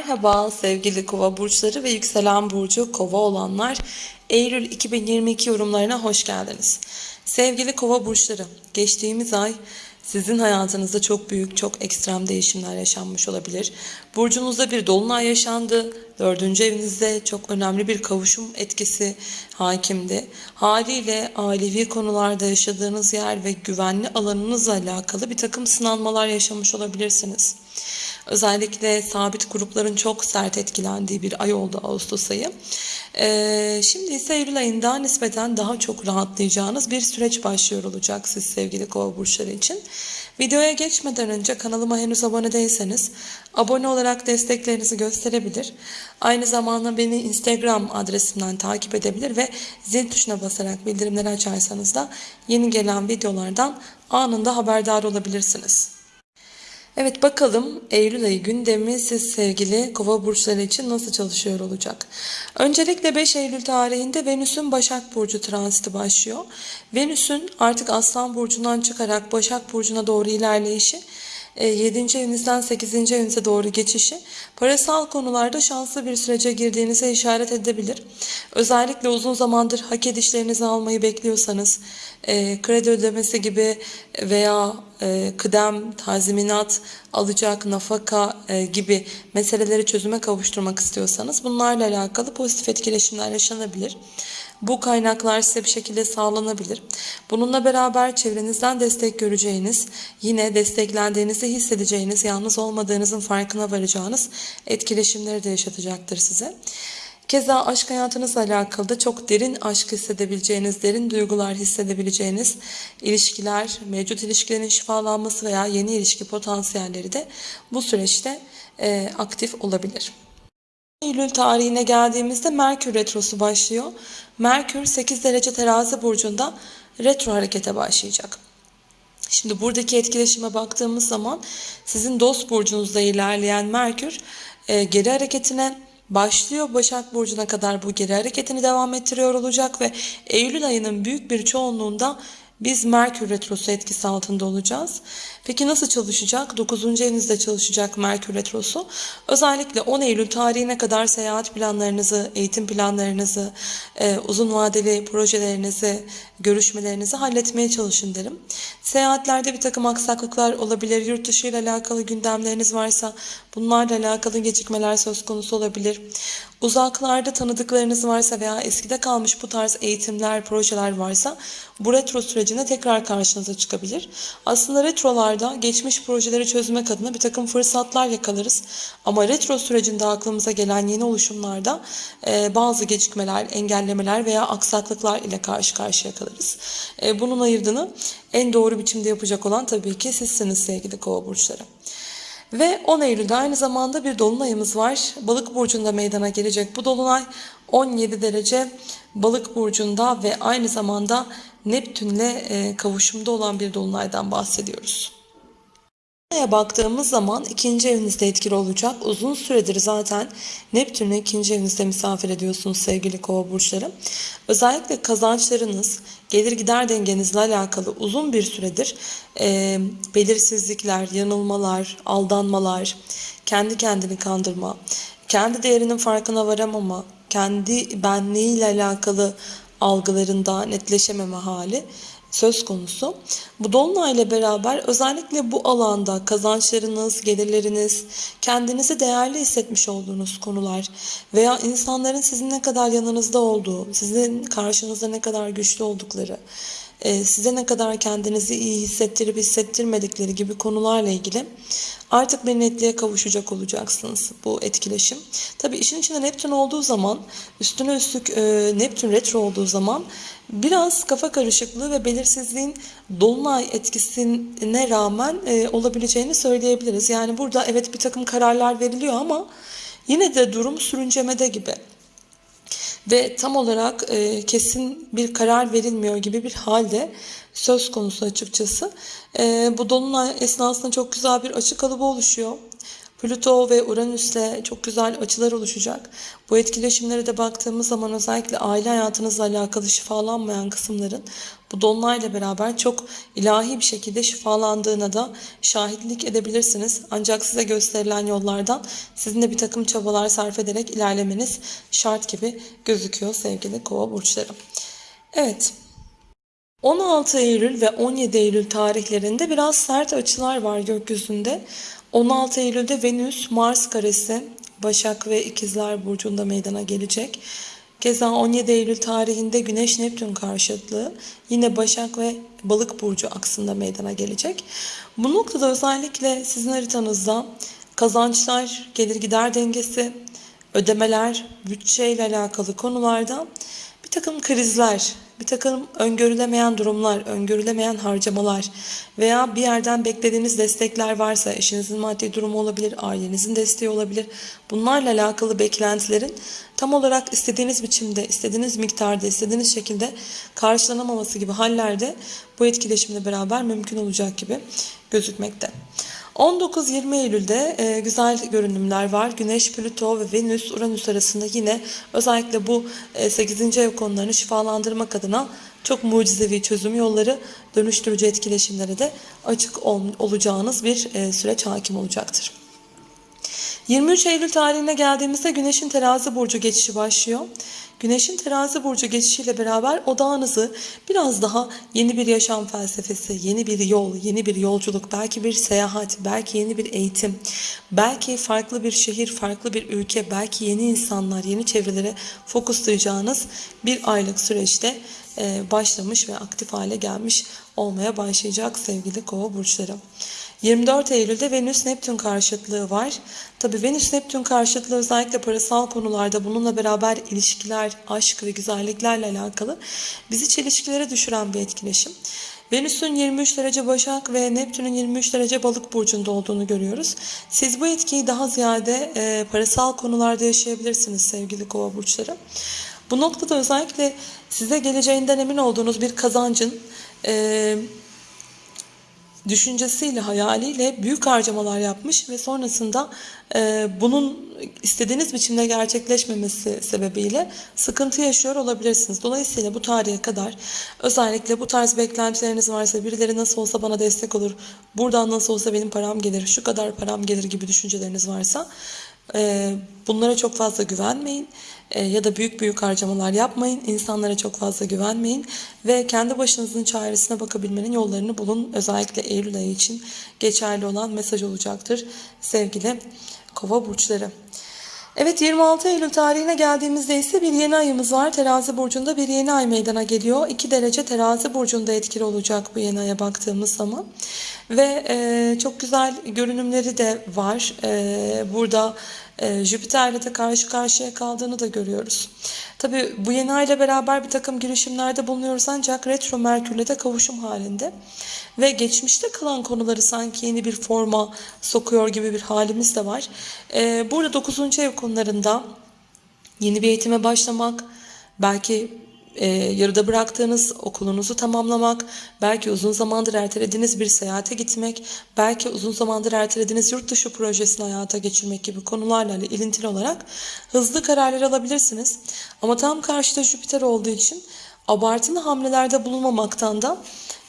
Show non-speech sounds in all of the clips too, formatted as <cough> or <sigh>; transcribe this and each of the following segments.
Merhaba sevgili kova burçları ve yükselen burcu kova olanlar. Eylül 2022 yorumlarına hoş geldiniz. Sevgili kova burçları, geçtiğimiz ay sizin hayatınızda çok büyük, çok ekstrem değişimler yaşanmış olabilir. Burcunuzda bir dolunay yaşandı. Dördüncü evinizde çok önemli bir kavuşum etkisi hakimdi. Haliyle ailevi konularda yaşadığınız yer ve güvenli alanınızla alakalı bir takım sınanmalar yaşamış olabilirsiniz. Özellikle sabit grupların çok sert etkilendiği bir ay oldu Ağustos ayı. Ee, şimdi ise Eylül ayında nispeten daha çok rahatlayacağınız bir süreç başlıyor olacak siz sevgili kova burçları için. Videoya geçmeden önce kanalıma henüz abone değilseniz abone olarak desteklerinizi gösterebilir. Aynı zamanda beni Instagram adresimden takip edebilir ve zil tuşuna basarak bildirimleri açarsanız da yeni gelen videolardan anında haberdar olabilirsiniz. Evet bakalım Eylül ayı gündemi siz sevgili kova burçları için nasıl çalışıyor olacak? Öncelikle 5 Eylül tarihinde Venüs'ün Başak Burcu transiti başlıyor. Venüs'ün artık Aslan Burcu'ndan çıkarak Başak Burcu'na doğru ilerleyişi 7. E, evinizden 8. evinize doğru geçişi parasal konularda şanslı bir sürece girdiğinize işaret edebilir. Özellikle uzun zamandır hak edişlerinizi almayı bekliyorsanız e, kredi ödemesi gibi veya e, kıdem, tazminat, alacak, nafaka e, gibi meseleleri çözüme kavuşturmak istiyorsanız bunlarla alakalı pozitif etkileşimler yaşanabilir. Bu kaynaklar size bir şekilde sağlanabilir. Bununla beraber çevrenizden destek göreceğiniz, yine desteklendiğinizi hissedeceğiniz, yalnız olmadığınızın farkına varacağınız etkileşimleri de yaşatacaktır size. Keza aşk hayatınızla alakalı da çok derin aşk hissedebileceğiniz, derin duygular hissedebileceğiniz ilişkiler, mevcut ilişkilerin şifalanması veya yeni ilişki potansiyelleri de bu süreçte e, aktif olabilir. Eylül tarihine geldiğimizde Merkür Retrosu başlıyor. Merkür 8 derece terazi burcunda retro harekete başlayacak. Şimdi buradaki etkileşime baktığımız zaman sizin dost burcunuzda ilerleyen Merkür e, geri hareketine başlıyor. Başak Burcu'na kadar bu geri hareketini devam ettiriyor olacak ve Eylül ayının büyük bir çoğunluğunda biz Merkür Retrosu etkisi altında olacağız. Peki nasıl çalışacak? 9. evinizde çalışacak Merkür Retrosu. Özellikle 10 Eylül tarihine kadar seyahat planlarınızı, eğitim planlarınızı, e, uzun vadeli projelerinizi, görüşmelerinizi halletmeye çalışın derim. Seyahatlerde bir takım aksaklıklar olabilir. Yurt dışı ile alakalı gündemleriniz varsa bunlarla alakalı gecikmeler söz konusu olabilir. Uzaklarda tanıdıklarınız varsa veya eskide kalmış bu tarz eğitimler, projeler varsa bu retro sürecinde tekrar karşınıza çıkabilir. Aslında retrolarda geçmiş projeleri çözmek adına bir takım fırsatlar yakalarız. Ama retro sürecinde aklımıza gelen yeni oluşumlarda e, bazı gecikmeler, engellemeler veya aksaklıklar ile karşı karşıya kalırız. E, bunun ayırdığını en doğru biçimde yapacak olan tabii ki sizsiniz sevgili kova burçları. Ve 10 Eylül'de aynı zamanda bir dolunayımız var. Balık burcunda meydana gelecek bu dolunay 17 derece balık burcunda ve aynı zamanda Neptün'le e, kavuşumda olan bir dolunaydan bahsediyoruz. Dolunay'a baktığımız zaman ikinci evinizde etkili olacak. Uzun süredir zaten Neptün'ü ikinci evinizde misafir ediyorsunuz sevgili kova burçları. Özellikle kazançlarınız, gelir gider dengenizle alakalı uzun bir süredir e, belirsizlikler, yanılmalar, aldanmalar, kendi kendini kandırma, kendi değerinin farkına varamama, kendi benliğiyle alakalı algılarında netleşememe hali söz konusu. Bu dolunayla beraber özellikle bu alanda kazançlarınız, gelirleriniz, kendinizi değerli hissetmiş olduğunuz konular veya insanların sizin ne kadar yanınızda olduğu, sizin karşınızda ne kadar güçlü oldukları, size ne kadar kendinizi iyi hissettirip hissettirmedikleri gibi konularla ilgili artık bir netliğe kavuşacak olacaksınız bu etkileşim. Tabi işin içinde Neptün olduğu zaman üstüne üstlük e, Neptün retro olduğu zaman biraz kafa karışıklığı ve belirsizliğin dolunay etkisine rağmen e, olabileceğini söyleyebiliriz. Yani burada evet bir takım kararlar veriliyor ama yine de durum sürüncemede gibi ve tam olarak e, kesin bir karar verilmiyor gibi bir halde söz konusu açıkçası. E, bu dolunay esnasında çok güzel bir açık kalıbı oluşuyor. Plüto ve Uranüs'le çok güzel açılar oluşacak. Bu etkileşimlere de baktığımız zaman özellikle aile hayatınızla alakalı şifalanmayan kısımların bu dolunayla beraber çok ilahi bir şekilde şifalandığına da şahitlik edebilirsiniz. Ancak size gösterilen yollardan sizin de bir takım çabalar sarf ederek ilerlemeniz şart gibi gözüküyor sevgili kova burçları. Evet. 16 Eylül ve 17 Eylül tarihlerinde biraz sert açılar var gökyüzünde. 16 Eylül'de Venüs Mars karesi Başak ve İkizler burcunda meydana gelecek. Keza 17 Eylül tarihinde Güneş Neptün karşıtlığı yine Başak ve Balık burcu aksında meydana gelecek. Bu noktada özellikle sizin haritanızda kazançlar, gelir gider dengesi, ödemeler, bütçe ile alakalı konularda bir takım krizler, bir takım öngörülemeyen durumlar, öngörülemeyen harcamalar veya bir yerden beklediğiniz destekler varsa eşinizin maddi durumu olabilir, ailenizin desteği olabilir. Bunlarla alakalı beklentilerin tam olarak istediğiniz biçimde, istediğiniz miktarda, istediğiniz şekilde karşılanamaması gibi hallerde bu etkileşimle beraber mümkün olacak gibi gözükmekte. 19-20 Eylül'de e, güzel görünümler var. Güneş, Plüto ve Venüs, Uranüs arasında yine özellikle bu e, 8. ev konularını şifalandırmak adına çok mucizevi çözüm yolları, dönüştürücü etkileşimlere de açık ol, olacağınız bir e, süreç hakim olacaktır. 23 Eylül tarihine geldiğimizde Güneş'in terazi burcu geçişi başlıyor. Güneş'in terazi burcu geçişiyle beraber odağınızı biraz daha yeni bir yaşam felsefesi, yeni bir yol, yeni bir yolculuk, belki bir seyahat, belki yeni bir eğitim, belki farklı bir şehir, farklı bir ülke, belki yeni insanlar, yeni çevrelere fokuslayacağınız bir aylık süreçte başlamış ve aktif hale gelmiş olmaya başlayacak sevgili kova burçları. 24 Eylül'de Venüs Neptün karşıtlığı var. Tabi Venüs Neptün karşıtlığı özellikle parasal konularda bununla beraber ilişkiler, aşk ve güzelliklerle alakalı bizi çelişkilere düşüren bir etkileşim. Venüs'ün 23 derece Başak ve Neptün'ün 23 derece Balık burcunda olduğunu görüyoruz. Siz bu etkiyi daha ziyade e, parasal konularda yaşayabilirsiniz sevgili Kova burçları. Bu noktada özellikle size geleceğinden emin olduğunuz bir kazancın e, düşüncesiyle, hayaliyle büyük harcamalar yapmış ve sonrasında e, bunun istediğiniz biçimde gerçekleşmemesi sebebiyle sıkıntı yaşıyor olabilirsiniz. Dolayısıyla bu tarihe kadar özellikle bu tarz beklentileriniz varsa birileri nasıl olsa bana destek olur, buradan nasıl olsa benim param gelir, şu kadar param gelir gibi düşünceleriniz varsa e, bunlara çok fazla güvenmeyin ya da büyük büyük harcamalar yapmayın. İnsanlara çok fazla güvenmeyin ve kendi başınızın çaresine bakabilmenin yollarını bulun. Özellikle Eylül ayı için geçerli olan mesaj olacaktır sevgili kova burçları. Evet 26 Eylül tarihine geldiğimizde ise bir yeni ayımız var. Terazi burcunda bir yeni ay meydana geliyor. 2 derece terazi burcunda etkili olacak bu yeni aya baktığımız zaman. Ve e, çok güzel görünümleri de var. E, burada e, Jüpiter'le de karşı karşıya kaldığını da görüyoruz. Tabi bu yeni ay ile beraber bir takım girişimlerde bulunuyoruz ancak retro Merkür'le de kavuşum halinde. Ve geçmişte kalan konuları sanki yeni bir forma sokuyor gibi bir halimiz de var. E, burada 9. ev konularında yeni bir eğitime başlamak, belki e, yarıda bıraktığınız okulunuzu tamamlamak, belki uzun zamandır ertelediğiniz bir seyahate gitmek, belki uzun zamandır ertelediğiniz yurt dışı projesini hayata geçirmek gibi konularla ilintili olarak hızlı kararlar alabilirsiniz. Ama tam karşıda Jüpiter olduğu için abartılı hamlelerde bulunmamaktan da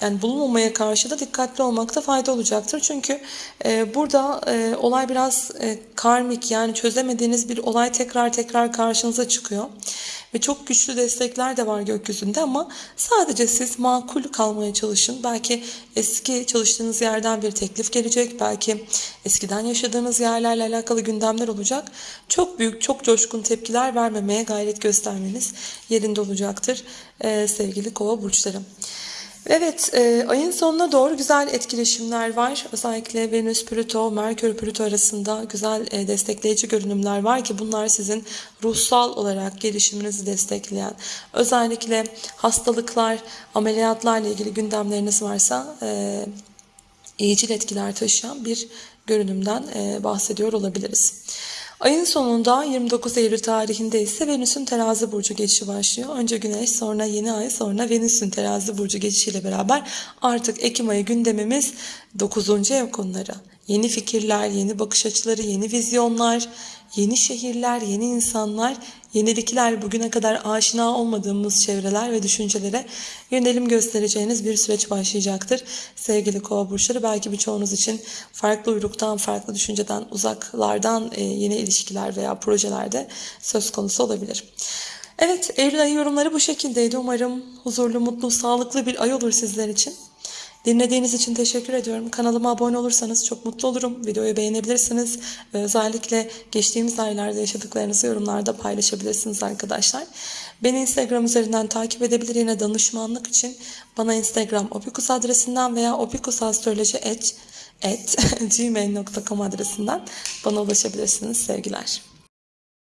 yani bulunmamaya karşı da dikkatli olmakta fayda olacaktır. Çünkü e, burada e, olay biraz e, karmik yani çözemediğiniz bir olay tekrar tekrar karşınıza çıkıyor. Ve çok güçlü destekler de var gökyüzünde ama sadece siz makul kalmaya çalışın. Belki eski çalıştığınız yerden bir teklif gelecek. Belki eskiden yaşadığınız yerlerle alakalı gündemler olacak. Çok büyük, çok coşkun tepkiler vermemeye gayret göstermeniz yerinde olacaktır ee, sevgili kova burçlarım. Evet, e, ayın sonuna doğru güzel etkileşimler var. Özellikle Venüs, Plüto, Merkür, Plüto arasında güzel e, destekleyici görünümler var ki bunlar sizin ruhsal olarak gelişiminizi destekleyen, özellikle hastalıklar, ameliyatlarla ilgili gündemleriniz varsa e, iyicil etkiler taşıyan bir görünümden e, bahsediyor olabiliriz. Ayın sonunda 29 Eylül tarihinde ise Venüs'ün terazi burcu geçişi başlıyor. Önce Güneş sonra yeni ay sonra Venüs'ün terazi burcu geçişiyle beraber artık Ekim ayı gündemimiz 9. ev konuları. Yeni fikirler, yeni bakış açıları, yeni vizyonlar, yeni şehirler, yeni insanlar, yenilikler, bugüne kadar aşina olmadığımız çevreler ve düşüncelere yönelim göstereceğiniz bir süreç başlayacaktır. Sevgili kova burçları belki birçoğunuz için farklı uyruktan, farklı düşünceden, uzaklardan e, yeni ilişkiler veya projelerde söz konusu olabilir. Evet, Eylül ayı yorumları bu şekildeydi. Umarım huzurlu, mutlu, sağlıklı bir ay olur sizler için. Dinlediğiniz için teşekkür ediyorum. Kanalıma abone olursanız çok mutlu olurum. Videoyu beğenebilirsiniz. Ve özellikle geçtiğimiz aylarda yaşadıklarınızı yorumlarda paylaşabilirsiniz arkadaşlar. Beni Instagram üzerinden takip edebilir. Yine danışmanlık için bana Instagram opikus adresinden veya opikusastroloji@gmail.com <laughs> adresinden bana ulaşabilirsiniz. Sevgiler.